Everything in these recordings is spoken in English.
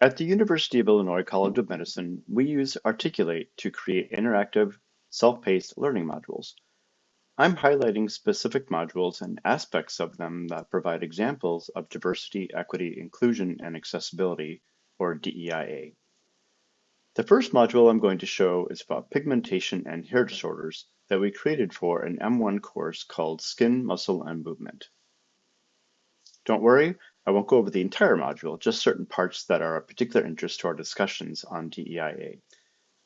At the University of Illinois College of Medicine, we use Articulate to create interactive, self-paced learning modules. I'm highlighting specific modules and aspects of them that provide examples of diversity, equity, inclusion, and accessibility, or DEIA. The first module I'm going to show is about pigmentation and hair disorders that we created for an M1 course called Skin, Muscle, and Movement. Don't worry, I won't go over the entire module, just certain parts that are of particular interest to our discussions on DEIA.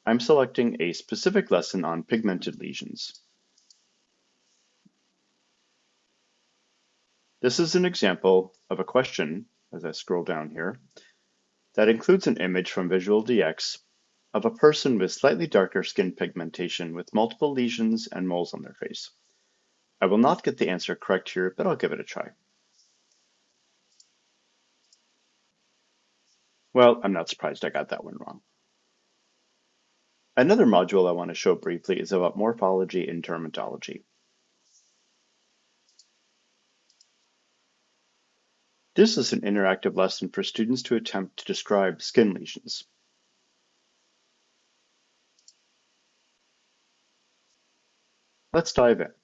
I'm selecting a specific lesson on pigmented lesions. This is an example of a question, as I scroll down here, that includes an image from Visual DX of a person with slightly darker skin pigmentation with multiple lesions and moles on their face. I will not get the answer correct here, but I'll give it a try. Well, I'm not surprised I got that one wrong. Another module I want to show briefly is about morphology in dermatology. This is an interactive lesson for students to attempt to describe skin lesions. Let's dive in.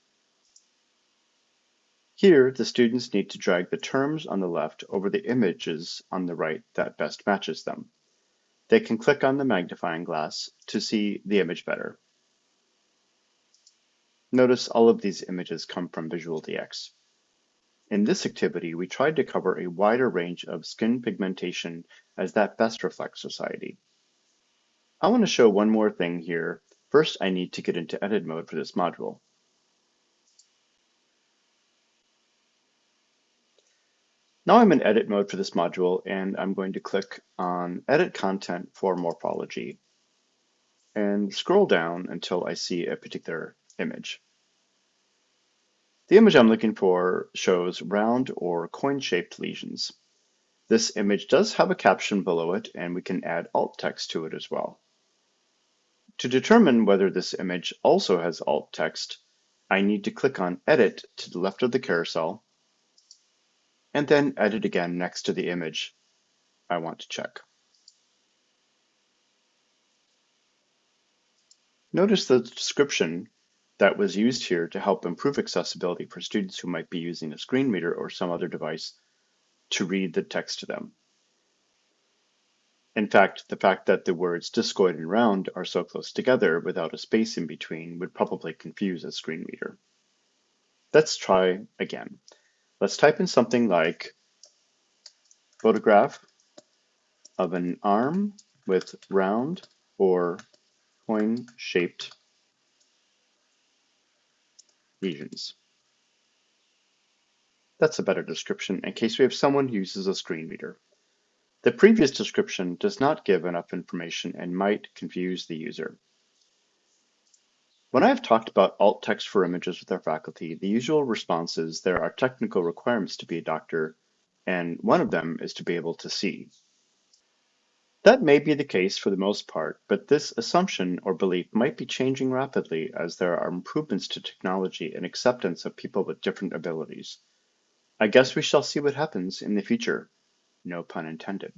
Here, the students need to drag the terms on the left over the images on the right that best matches them. They can click on the magnifying glass to see the image better. Notice all of these images come from Visual DX. In this activity, we tried to cover a wider range of skin pigmentation as that best reflects society. I want to show one more thing here. First, I need to get into edit mode for this module. Now I'm in edit mode for this module and I'm going to click on edit content for morphology and scroll down until I see a particular image. The image I'm looking for shows round or coin-shaped lesions. This image does have a caption below it, and we can add alt text to it as well. To determine whether this image also has alt text, I need to click on Edit to the left of the carousel, and then Edit again next to the image I want to check. Notice the description that was used here to help improve accessibility for students who might be using a screen reader or some other device to read the text to them. In fact, the fact that the words discoid and round are so close together without a space in between would probably confuse a screen reader. Let's try again. Let's type in something like photograph of an arm with round or coin-shaped lesions. That's a better description in case we have someone who uses a screen reader. The previous description does not give enough information and might confuse the user. When I have talked about alt text for images with our faculty, the usual response is there are technical requirements to be a doctor, and one of them is to be able to see. That may be the case for the most part, but this assumption or belief might be changing rapidly as there are improvements to technology and acceptance of people with different abilities. I guess we shall see what happens in the future. No pun intended.